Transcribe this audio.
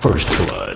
First Blood.